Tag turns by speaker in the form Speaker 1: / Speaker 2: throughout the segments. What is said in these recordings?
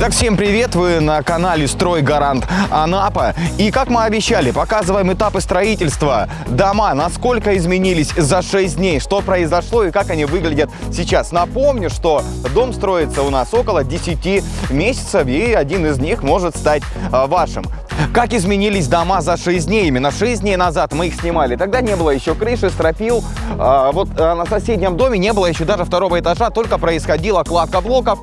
Speaker 1: Итак, всем привет! Вы на канале «Стройгарант Анапа». И, как мы обещали, показываем этапы строительства. Дома, насколько изменились за 6 дней, что произошло и как они выглядят сейчас. Напомню, что дом строится у нас около 10 месяцев, и один из них может стать а, вашим. Как изменились дома за 6 дней? Именно 6 дней назад мы их снимали. Тогда не было еще крыши, стропил. А, вот а, на соседнем доме не было еще даже второго этажа, только происходила кладка блоков.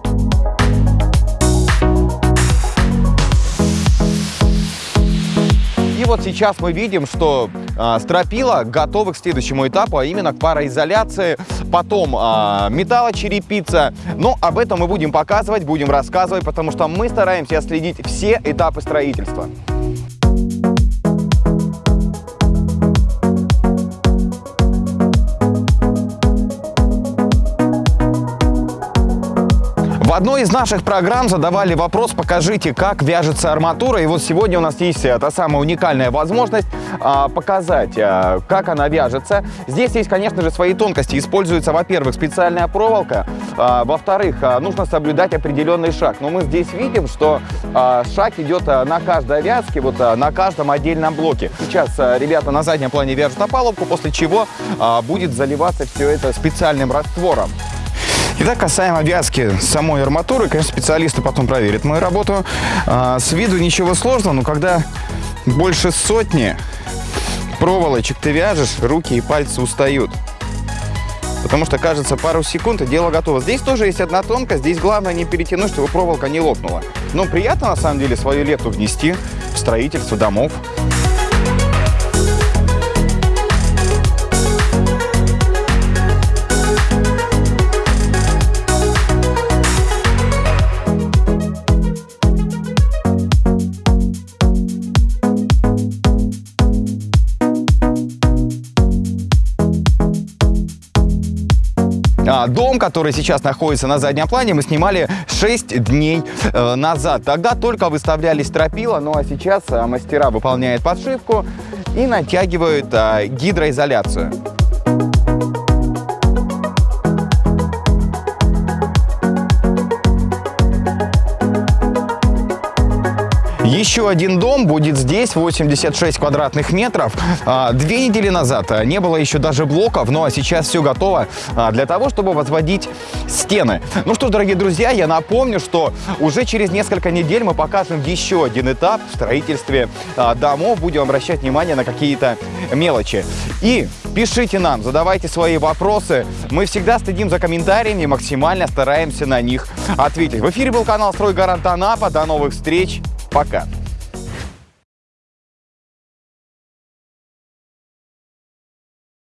Speaker 1: Вот сейчас мы видим, что э, стропила готовы к следующему этапу, а именно к пароизоляции, потом э, металлочерепица. Но об этом мы будем показывать, будем рассказывать, потому что мы стараемся следить все этапы строительства. Одной из наших программ задавали вопрос, покажите, как вяжется арматура. И вот сегодня у нас есть та самая уникальная возможность а, показать, а, как она вяжется. Здесь есть, конечно же, свои тонкости. Используется, во-первых, специальная проволока, а, во-вторых, а, нужно соблюдать определенный шаг. Но мы здесь видим, что а, шаг идет а, на каждой вязке, вот а, на каждом отдельном блоке. Сейчас а, ребята на заднем плане вяжут опалубку, после чего а, будет заливаться все это специальным раствором. Итак, касаемо вязки самой арматуры, конечно, специалисты потом проверят мою работу. А, с виду ничего сложного, но когда больше сотни проволочек ты вяжешь, руки и пальцы устают. Потому что, кажется, пару секунд и дело готово. Здесь тоже есть одна тонкость. Здесь главное не перетянуть, чтобы проволока не лопнула. Но приятно, на самом деле, свою лепту внести в строительство домов. А, дом, который сейчас находится на заднем плане, мы снимали 6 дней э, назад. Тогда только выставлялись стропила, ну а сейчас э, мастера выполняют подшивку и натягивают э, гидроизоляцию. Еще один дом будет здесь, 86 квадратных метров. А, две недели назад а, не было еще даже блоков, ну а сейчас все готово а, для того, чтобы возводить стены. Ну что ж, дорогие друзья, я напомню, что уже через несколько недель мы покажем еще один этап в строительстве домов. Будем обращать внимание на какие-то мелочи. И пишите нам, задавайте свои вопросы. Мы всегда следим за комментариями максимально стараемся на них ответить. В эфире был канал «Стройгарант Анапа». До новых встреч! Пока.